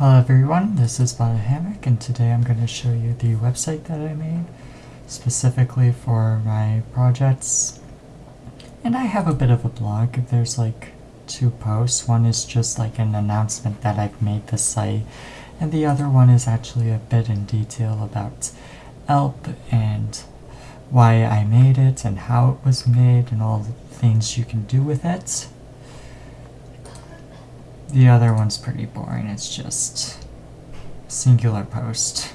Hello everyone, this is Bonnet Hammock and today I'm going to show you the website that I made specifically for my projects. And I have a bit of a blog. There's like two posts. One is just like an announcement that I've made the site and the other one is actually a bit in detail about ELP and why I made it and how it was made and all the things you can do with it. The other one's pretty boring, it's just singular post.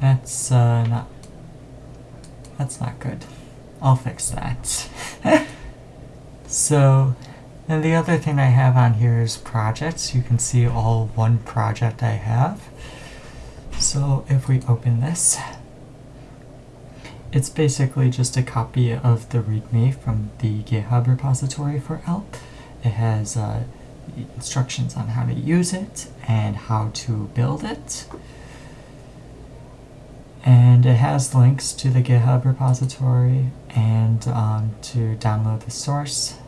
That's uh, not, that's not good. I'll fix that. so, and the other thing I have on here is projects. You can see all one project I have. So if we open this, it's basically just a copy of the README from the GitHub repository for ELP. It has uh, instructions on how to use it and how to build it. And it has links to the GitHub repository and um, to download the source.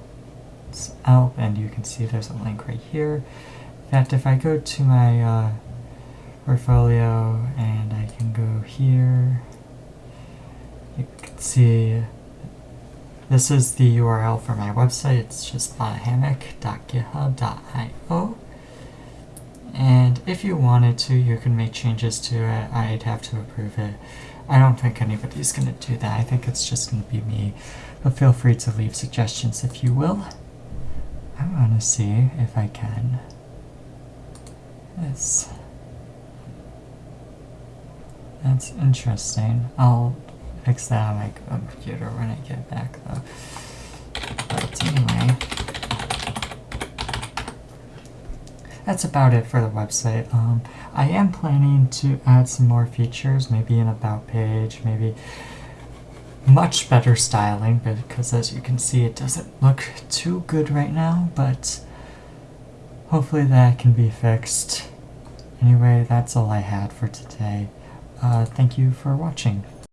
It's ELP, and you can see there's a link right here. In fact, if I go to my uh, portfolio and I can go here see this is the URL for my website. It's just hammock.github.io. And if you wanted to, you can make changes to it. I'd have to approve it. I don't think anybody's going to do that. I think it's just going to be me. But feel free to leave suggestions if you will. I want to see if I can. This. That's interesting. I'll fix that on my computer when I get back though. But anyway, that's about it for the website. Um, I am planning to add some more features, maybe an about page, maybe much better styling, because as you can see it doesn't look too good right now, but hopefully that can be fixed. Anyway, that's all I had for today. Uh, thank you for watching.